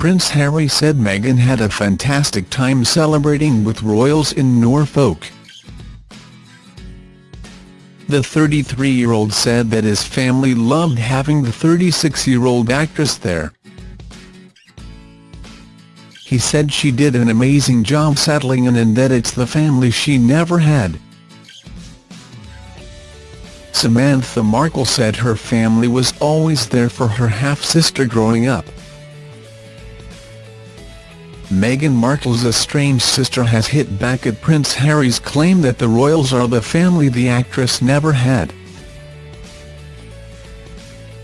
Prince Harry said Meghan had a fantastic time celebrating with royals in Norfolk. The 33-year-old said that his family loved having the 36-year-old actress there. He said she did an amazing job settling in and that it's the family she never had. Samantha Markle said her family was always there for her half-sister growing up. Meghan Markle's estranged sister has hit back at Prince Harry's claim that the royals are the family the actress never had.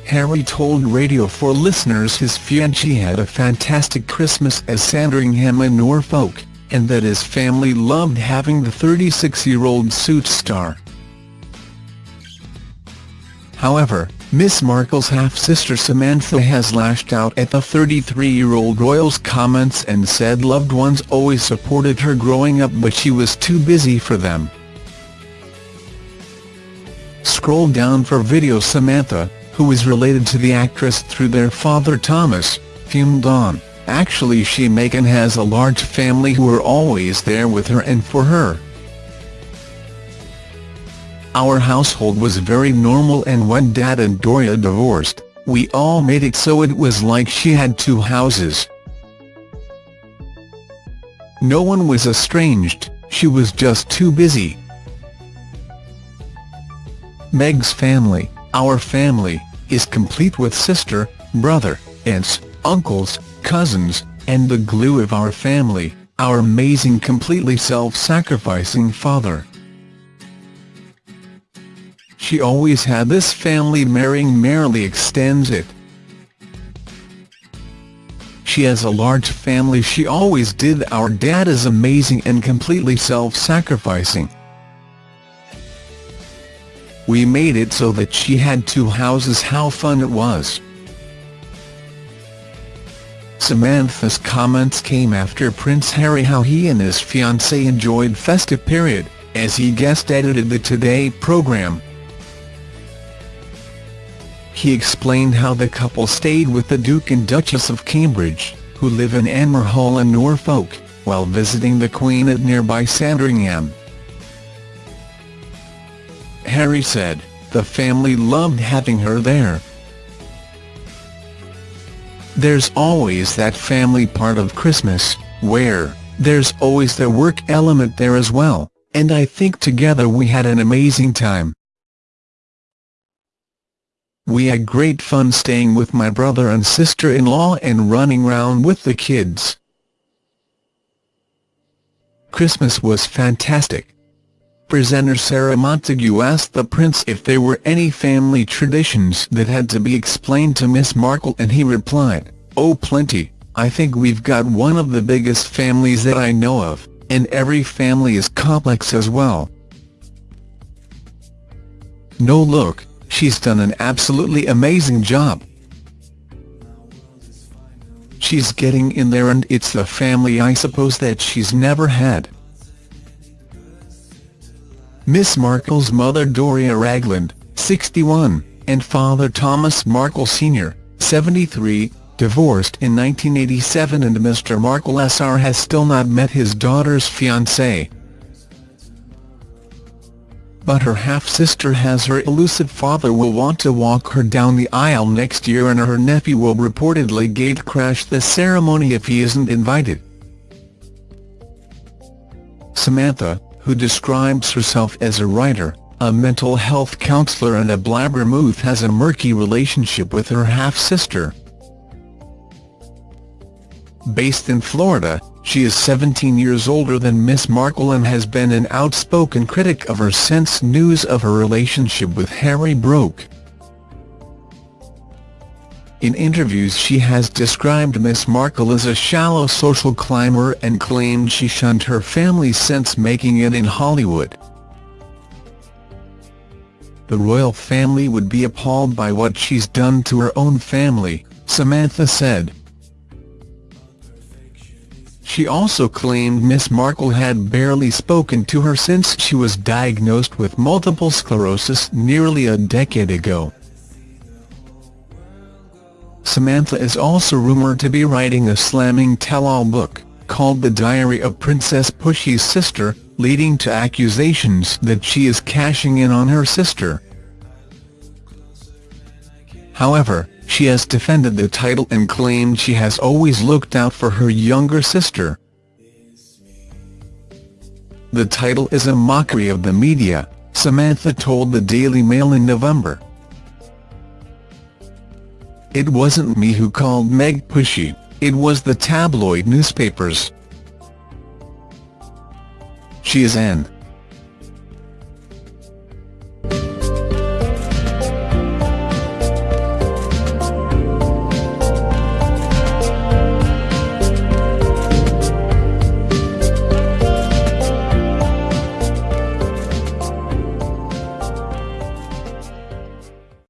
Harry told Radio 4 listeners his fiancée had a fantastic Christmas at Sandringham in Norfolk, and that his family loved having the 36-year-old Suits star. However, Miss Markle's half-sister Samantha has lashed out at the 33-year-old royal's comments and said loved ones always supported her growing up but she was too busy for them. Scroll down for video Samantha, who is related to the actress through their father Thomas, fumed on, actually she Meghan has a large family who are always there with her and for her. Our household was very normal and when Dad and Doria divorced, we all made it so it was like she had two houses. No one was estranged, she was just too busy. Meg's family, our family, is complete with sister, brother, aunts, uncles, cousins, and the glue of our family, our amazing completely self-sacrificing father. She always had this family marrying merrily extends it. She has a large family she always did our dad is amazing and completely self-sacrificing. We made it so that she had two houses how fun it was. Samantha's comments came after Prince Harry how he and his fiancée enjoyed festive period, as he guest edited the Today programme. He explained how the couple stayed with the Duke and Duchess of Cambridge, who live in Anmer Hall in Norfolk, while visiting the Queen at nearby Sandringham. Harry said, the family loved having her there. There's always that family part of Christmas, where, there's always the work element there as well, and I think together we had an amazing time. We had great fun staying with my brother and sister-in-law and running round with the kids. Christmas was fantastic. Presenter Sarah Montague asked the Prince if there were any family traditions that had to be explained to Miss Markle and he replied, oh plenty, I think we've got one of the biggest families that I know of, and every family is complex as well. No look, She's done an absolutely amazing job. She's getting in there and it's the family I suppose that she's never had. Miss Markle's mother Doria Ragland, 61, and father Thomas Markle Sr., 73, divorced in 1987 and Mr Markle Sr has still not met his daughter's fiancé but her half-sister has her elusive father will want to walk her down the aisle next year and her nephew will reportedly gate-crash the ceremony if he isn't invited. Samantha, who describes herself as a writer, a mental health counselor and a blabbermouth has a murky relationship with her half-sister. Based in Florida, she is 17 years older than Miss Markle and has been an outspoken critic of her since news of her relationship with Harry broke. In interviews she has described Miss Markle as a shallow social climber and claimed she shunned her family since making it in Hollywood. The royal family would be appalled by what she's done to her own family, Samantha said. She also claimed Miss Markle had barely spoken to her since she was diagnosed with multiple sclerosis nearly a decade ago. Samantha is also rumoured to be writing a slamming tell-all book, called The Diary of Princess Pushy's Sister, leading to accusations that she is cashing in on her sister. However, she has defended the title and claimed she has always looked out for her younger sister. The title is a mockery of the media, Samantha told the Daily Mail in November. It wasn't me who called Meg pushy, it was the tabloid newspapers. She is an